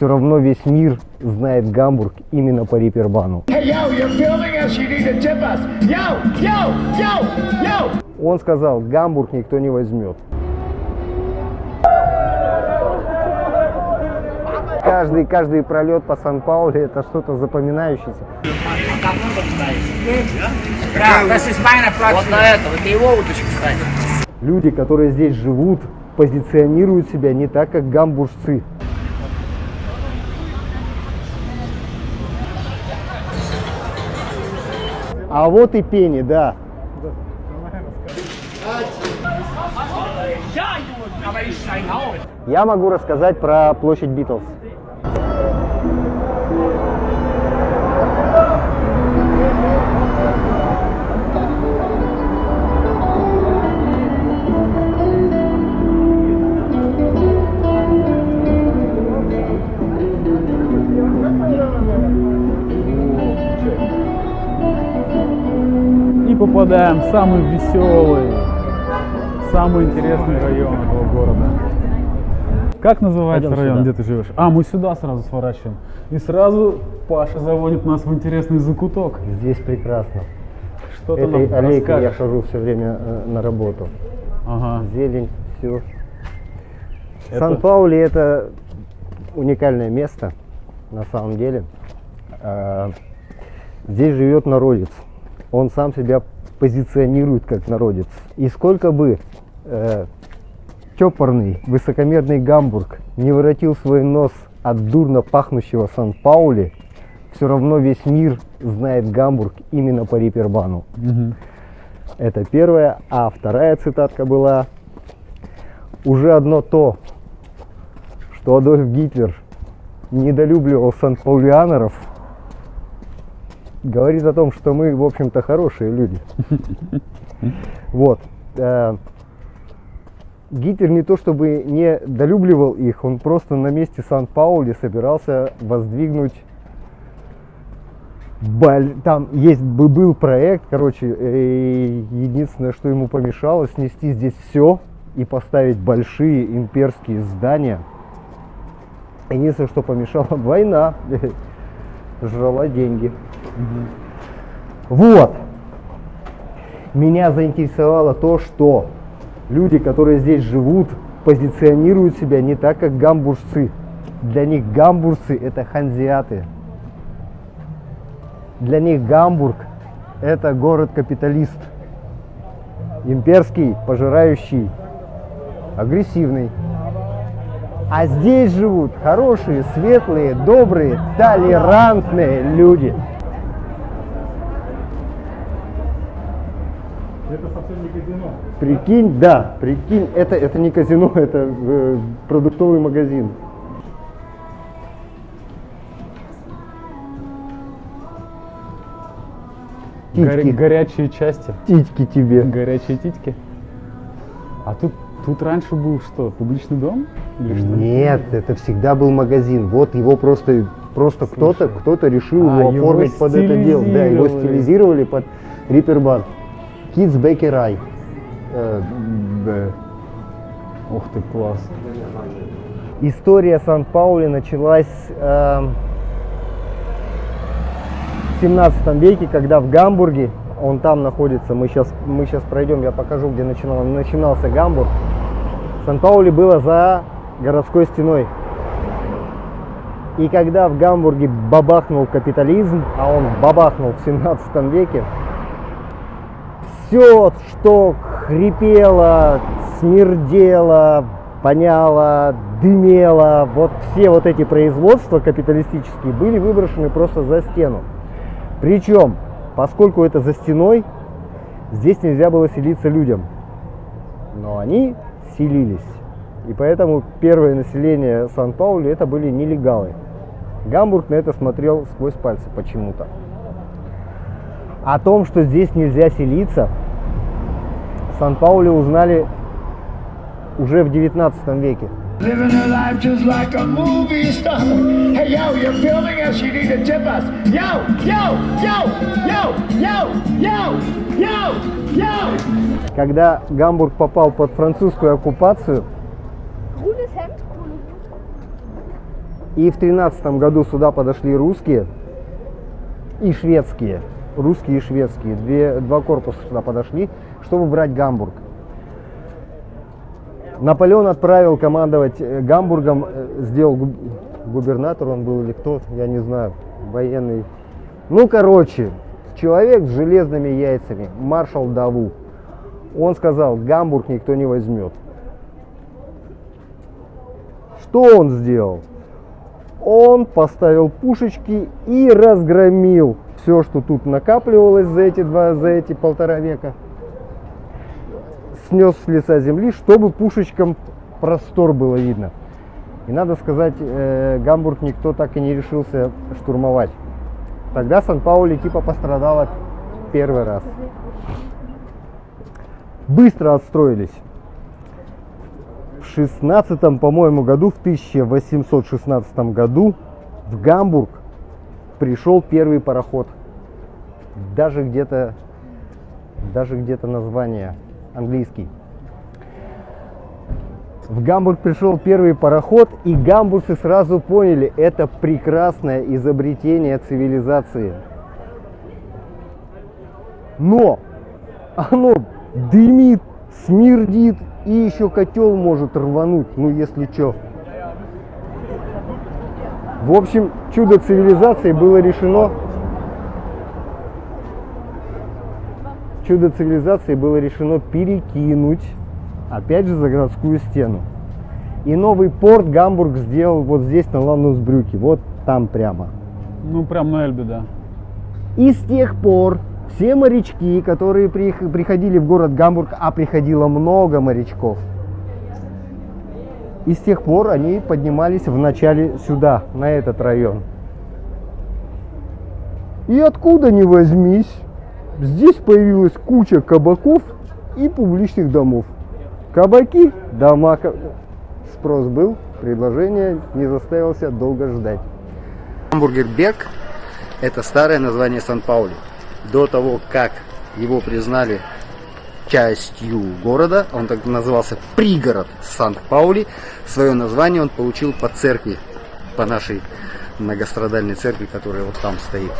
все равно весь мир знает Гамбург именно по Рипербану. Он сказал, Гамбург никто не возьмет. Каждый, каждый пролет по Сан-Пауле это что-то запоминающееся. Вот на это его удочка, кстати. Люди, которые здесь живут, позиционируют себя не так, как гамбуржцы. А вот и пени, да. Я могу рассказать про площадь Битлз. И попадаем в самый веселый, самый интересный район этого города. Как называется Пойдем район, сюда. где ты живешь? А, мы сюда сразу сворачиваем. И сразу Паша заводит нас в интересный закуток. Здесь прекрасно. Что ты Этой аллейкой я хожу все время э, на работу. Ага. Зелень, все. Это- Сан-Паули это уникальное место, на самом деле. А, Здесь живет народец. Он сам себя позиционирует как народец. И сколько бы э, чопорный, высокомерный Гамбург не воротил свой нос от дурно пахнущего Сан-Паули, все равно весь мир знает Гамбург именно по Рипербану. Мгм. Это первая. А вторая цитатка была «Уже одно то, что Адольф Гитлер недолюбливал сан-паулианеров, говорит о том, что мы, в общем-то, хорошие люди». Вот. Э, Гитлер не то чтобы не долюбливал их, он просто на месте Сан-Паули собирался воздвигнуть Там есть бы- был проект, короче, единственное, что ему помешало, снести здесь все и поставить большие имперские здания. Единственное, что помешало, война жрала деньги. Вот. Меня заинтересовало то, что люди, которые здесь живут, позиционируют себя не так, как гамбуржцы. Для них гамбуржцы это ханзиаты. Для них Гамбург – это город-капиталист. Имперский, пожирающий, агрессивный. А здесь живут хорошие, светлые, добрые, толерантные люди. Это совсем не казино. Прикинь, да, прикинь, это, это не казино, это э, продуктовый магазин. Горя- горячие части. титьки тебе. Горячие титьки. А тут, тут раньше был что, публичный дом? Или что? Нет, это всегда был магазин. Вот его просто, просто кто-то, кто-то решил А, его оформить под это дело. Да, его стилизировали. под Рипербан. Kids Bakery. Э, б- Ух ты, класс. История Сан-Паули началась э, в 17 веке, когда в Гамбурге, он там находится, мы сейчас, мы сейчас пройдем, я покажу, где начинал, начинался Гамбург. Сан-Паули было за городской стеной. И когда в Гамбурге бабахнул капитализм, а он бабахнул в 17 веке, все, что хрипело, смердело, воняло, дымело, вот все вот эти производства капиталистические были выброшены просто за стену. Причем, поскольку это за стеной, здесь нельзя было селиться людям. Но они селились. И поэтому первое население Сан-Паули это были нелегалы. Гамбург на это смотрел сквозь пальцы почему-то. О том, что здесь нельзя селиться, Сан-Пауле узнали уже в 19 веке. Living a life just like a movie star. Hey, yo, you're filming us. You need to tip us. Yo, yo, yo, yo, yo, yo, yo, yo. Когда Гамбург попал под французскую оккупацию, И в тринадцатом году сюда подошли русские и шведские. Русские и шведские. Две, два корпуса сюда подошли, чтобы брать Гамбург. Наполеон отправил командовать э, Гамбургом, э, сделал губ- губернатор он был или кто, я не знаю, военный. Ну, короче, человек с железными яйцами, маршал Даву. Он сказал, Гамбург никто не возьмет. Что он сделал? Он поставил пушечки и разгромил все, что тут накапливалось за эти два, за эти полтора века. Снес с лица земли, чтобы пушечкам простор было видно. И надо сказать, э, Гамбург никто так и не решился штурмовать. Тогда Сан-Паули типа пострадала первый раз. Быстро отстроились. В 16 по-моему, году, в 1816 году в Гамбург пришел первый пароход. Даже где-то, даже где-то название английский. В Гамбург пришел первый пароход, и гамбургцы сразу поняли, это прекрасное изобретение цивилизации. Но оно дымит, смердит, и еще котел может рвануть, ну если что. В общем, чудо цивилизации было решено. Чудо цивилизации было решено перекинуть, опять же, за городскую стену. И новый порт Гамбург сделал вот здесь, на Ландусбрюке, вот там прямо. Ну, прям на Эльбе, да. И с тех пор все морячки, которые приходили в город Гамбург, а приходило много морячков, и с тех пор они поднимались вначале сюда, на этот район. И откуда ни возьмись, здесь появилась куча кабаков и публичных домов. Кабаки, дома. Спрос был, предложение не заставился долго ждать. Гамбургер Берг – это старое название Сан-Паули. До того, как его признали частью города, он так назывался пригород Сан-Паули, свое название он получил по церкви, по нашей многострадальной церкви, которая вот там стоит.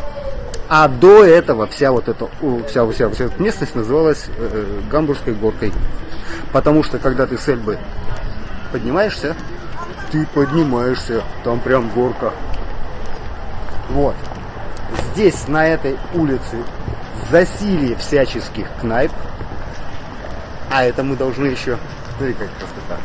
А до этого вся вот эта, вся, вся, вся эта местность называлась э, Гамбургской горкой. Потому что когда ты с Эльбы поднимаешься, ты поднимаешься, там прям горка. Вот. Здесь, на этой улице, засилие всяческих кнайп. А это мы должны еще... Смотри, как красота.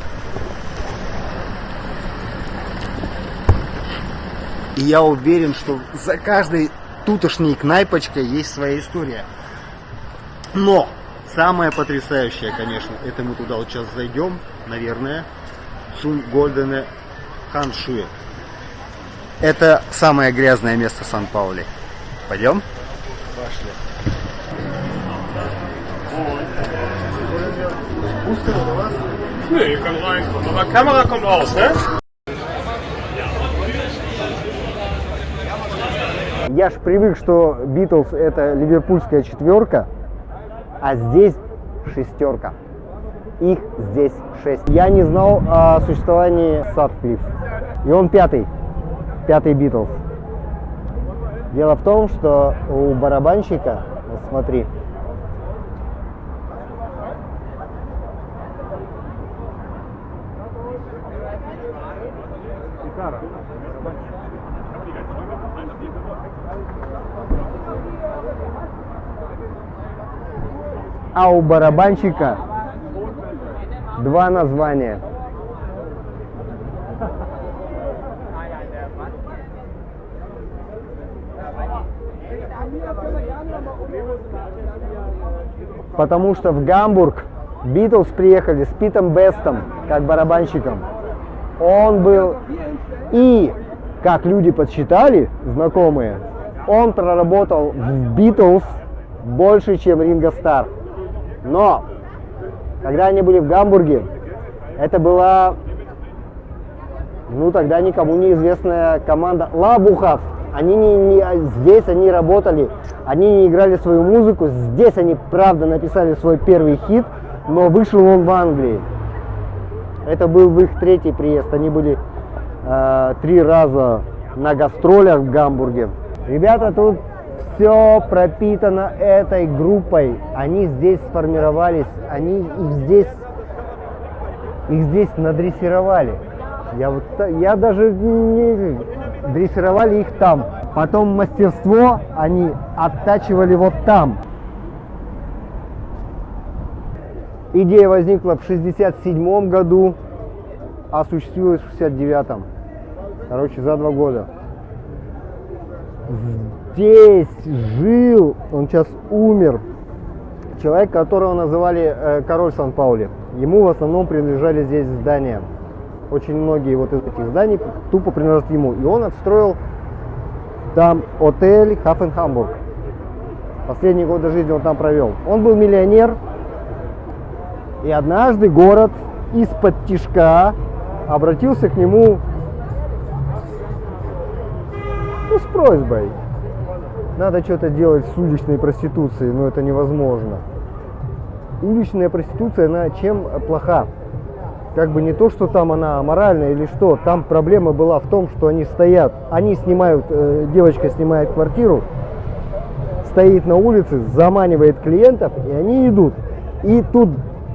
И я уверен, что за каждой тутошней кнайпочкой есть своя история. Но самое потрясающее, конечно, это мы туда вот сейчас зайдем, наверное, Цун Гольдене Ханшуе. Это самое грязное место Сан-Паули. Пойдем? Пошли. Nee. Aber Kamera kommt raus, ne? Я ж привык, что Битлз это ливерпульская четверка, а здесь шестерка. Их здесь шесть. Я не знал о существовании Садклифф. И он пятый. Пятый Битлз. Дело в том, что у барабанщика, вот смотри, а у барабанщика два названия. Потому что в Гамбург Битлз приехали с Питом Бестом, как барабанщиком. Он был и, как люди подсчитали, знакомые, он проработал в Битлз больше, чем Ринго Стар. Но, когда они были в Гамбурге, это была, ну, тогда никому неизвестная команда Лабухов. Они не, не- здесь они работали, они не играли свою музыку, здесь они, правда, написали свой первый хит, но вышел он в Англии. Это был их третий приезд, они были э, три раза на гастролях в Гамбурге. Ребята, тут все пропитано этой группой. Они здесь сформировались, они их здесь, их здесь надрессировали. Я, вот, я даже не дрессировали их там. Потом мастерство они оттачивали вот там. Идея возникла в 67 году, осуществилась в 69 Короче, за два года. Здесь жил, он сейчас умер, человек, которого называли э, король Сан-Паули. Ему в основном принадлежали здесь здания. Очень многие вот из этих зданий тупо принадлежат ему. И он отстроил там отель Хафенхамбург. Последние годы жизни он там провел. Он был миллионер, и однажды город из-под тишка обратился к нему ну, с просьбой. Надо что-то делать с уличной проституцией, но это невозможно. Уличная проституция, она чем плоха? Как бы не то, что там она аморальная или что, там проблема была в том, что они стоят, они снимают, э, девочка снимает квартиру, стоит на улице, заманивает клиентов, и они идут. И тут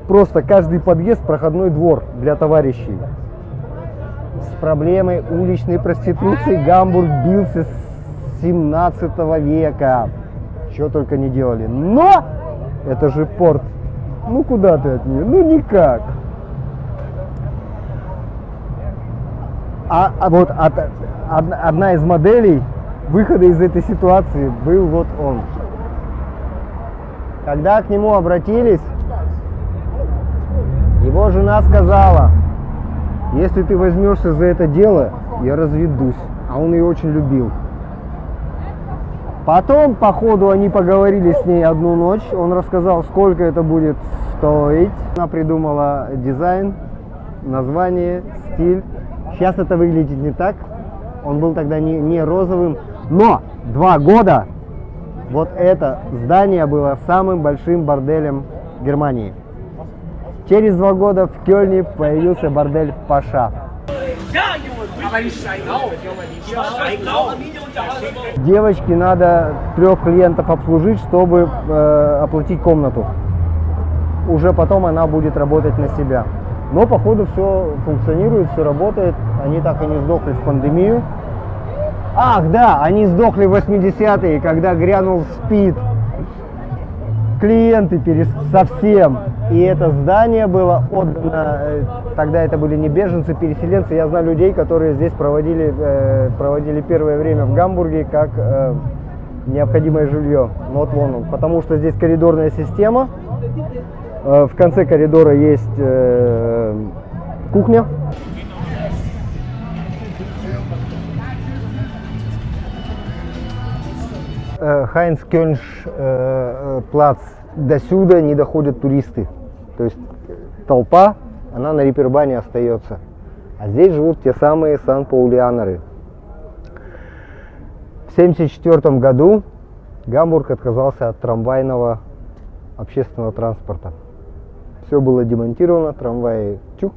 просто каждый подъезд проходной двор для товарищей. С проблемой уличной проституции Гамбург бился 17 века. Что только не делали. Но это же порт. Ну куда ты от нее? Ну никак. А, а вот от- од- одна из моделей выхода из этой ситуации был вот он. Когда к нему обратились, его жена сказала, если ты возьмешься за это дело, я разведусь. А он ее очень любил. Потом, по ходу, они поговорили с ней одну ночь. Он рассказал, сколько это будет стоить. Она придумала дизайн, название, стиль. Сейчас это выглядит не так. Он был тогда не, не розовым. Но два года вот это здание было самым большим борделем Германии. Через два года в Кёльне появился бордель Паша. Девочке надо трех клиентов обслужить, чтобы э, оплатить комнату. Уже потом она будет работать на себя. Но походу все функционирует, все работает. Они так и не сдохли в пандемию. Ах, да, они сдохли в 80-е, когда грянул СПИД. Клиенты перес... совсем. И это здание было отдано, э, тогда это были не беженцы, переселенцы. Я знаю людей, которые здесь проводили, э, проводили первое время в Гамбурге как э, необходимое жилье. Ну, Вот вон он. Потому что здесь коридорная система. В конце коридора есть кухня. Э, э, плац. До сюда не доходят туристы. То есть толпа, она на Рипербане остается. А здесь живут те самые сан-паулианеры. В 1974 году Гамбург отказался от трамвайного общественного транспорта. Все было демонтировано, трамваи чук.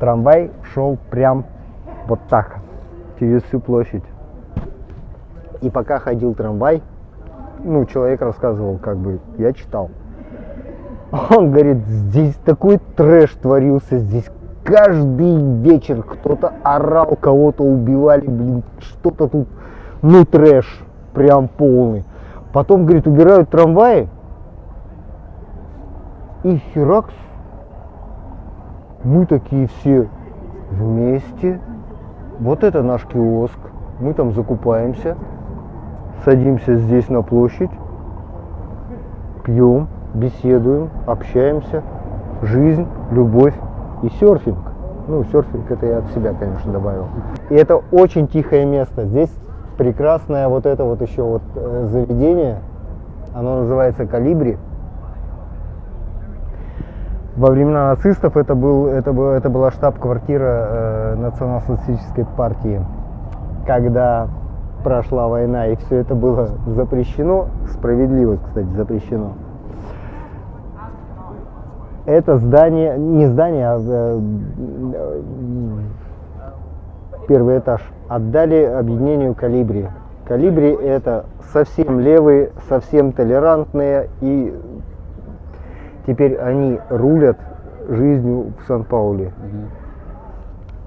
Трамвай шел прям вот так, через всю площадь. И пока ходил трамвай, ну, человек рассказывал, как бы, я читал. Он говорит, здесь такой трэш творился, здесь каждый вечер кто-то орал, кого-то убивали, блин, что-то тут, ну, трэш, прям полный. Потом, говорит, убирают трамваи, и херакс, мы такие все вместе, вот это наш киоск, мы там закупаемся, садимся здесь на площадь, пьем, беседуем, общаемся, жизнь, любовь и серфинг. Ну, серфинг это я от себя, конечно, добавил. И это очень тихое место. Здесь прекрасное вот это вот еще вот э, заведение, оно называется Калибри. Во времена нацистов это, был, это, был, это была штаб-квартира э, национал-социалистической партии. Когда прошла война и все это было запрещено, справедливо, кстати, запрещено. Это здание, не здание, а э, первый этаж, отдали объединению Калибри. Калибри это совсем левые, совсем толерантные, и теперь они рулят жизнью в Сан-Пауле.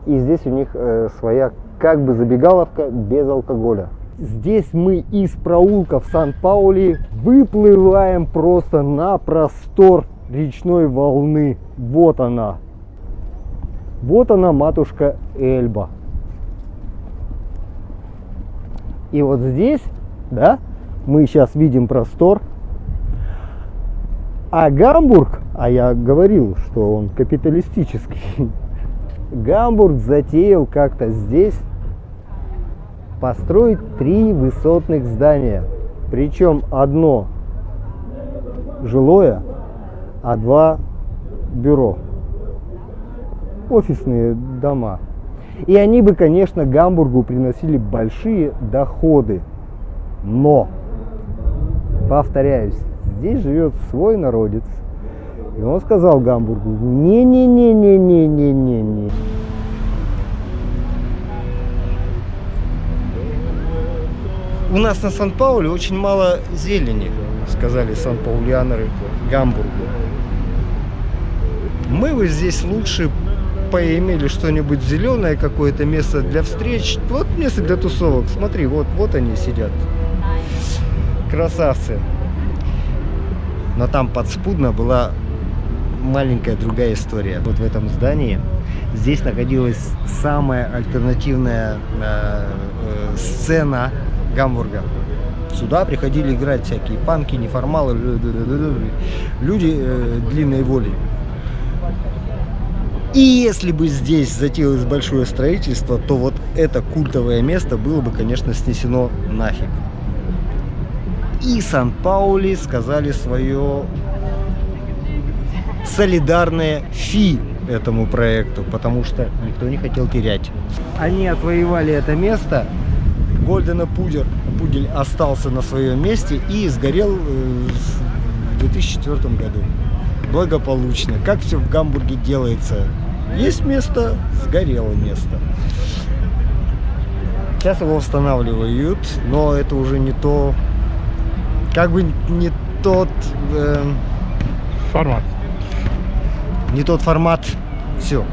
И здесь у них э, своя как бы забегаловка без алкоголя. Здесь мы из проулка в Сан-Паули выплываем просто на простор речной волны. Вот она. Вот она, матушка Эльба. И вот здесь, да, мы сейчас видим простор. А Гамбург, а я говорил, что он капиталистический, Гамбург затеял как-то здесь построить три высотных здания. Причем одно жилое, а два бюро. Офисные дома. И они бы, конечно, Гамбургу приносили большие доходы. Но, повторяюсь, здесь живет свой народец. И он сказал Гамбургу, не-не-не-не-не-не-не-не. У нас на Сан-Пауле очень мало зелени, сказали сан-паулианеры Гамбургу. Мы бы здесь лучше поимели что-нибудь зеленое, какое-то место для встреч. Вот место для тусовок. Смотри, вот, вот они сидят. Красавцы. Но там подспудно была маленькая другая история. Вот в этом здании здесь находилась самая альтернативная э, э, сцена Гамбурга. Сюда приходили играть всякие панки, неформалы, люди э, длинной воли. И если бы здесь затеялось большое строительство, то вот это культовое место было бы, конечно, снесено нафиг. И Сан-Паули сказали свое солидарное фи этому проекту, потому что никто не хотел терять. Они отвоевали это место, Гольдена Пудер, Пудель остался на своем месте и сгорел э, в 2004 году. Благополучно. Как все в Гамбурге делается. Есть место, сгорело место. Сейчас его восстанавливают, но это уже не то, как бы не тот, э, Формат. не тот формат. Все.